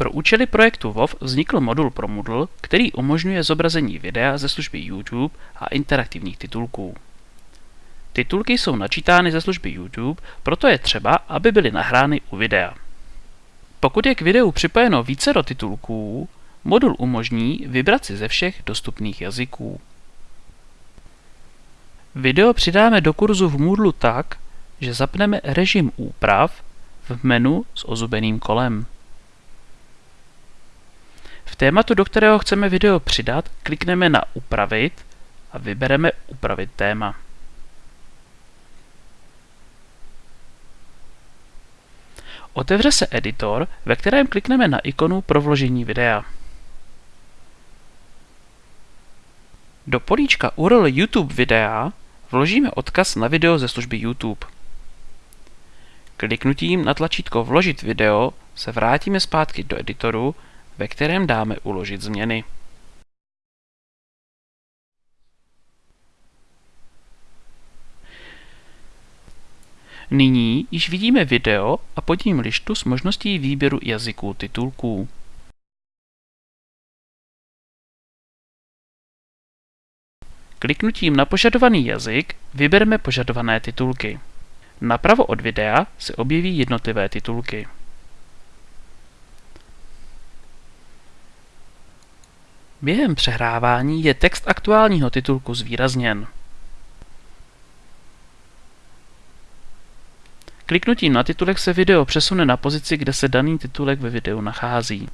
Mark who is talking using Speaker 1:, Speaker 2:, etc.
Speaker 1: Pro účely projektu WoW vznikl modul pro Moodle, který umožňuje zobrazení videa ze služby YouTube a interaktivních titulků. Titulky jsou načítány ze služby YouTube, proto je třeba, aby byly nahrány u videa. Pokud je k videu připojeno více do titulků, modul umožní vybrat si ze všech dostupných jazyků. Video přidáme do kurzu v Moodle tak, že zapneme režim úprav v menu s ozubeným kolem. Tématu, do kterého chceme video přidat, klikneme na Upravit a vybereme Upravit téma. Otevře se editor, ve kterém klikneme na ikonu pro vložení videa. Do políčka URL YouTube videa vložíme odkaz na video ze služby YouTube. Kliknutím na tlačítko Vložit video se vrátíme zpátky do editoru, ve kterém dáme uložit změny. Nyní již vidíme video a pod ním lištu s možností výběru jazyků titulků. Kliknutím na požadovaný jazyk vybereme požadované titulky. Napravo od videa se objeví jednotlivé titulky. Během přehrávání je text aktuálního titulku zvýrazněn. Kliknutím na titulek se video přesune na pozici, kde se daný titulek ve videu nachází.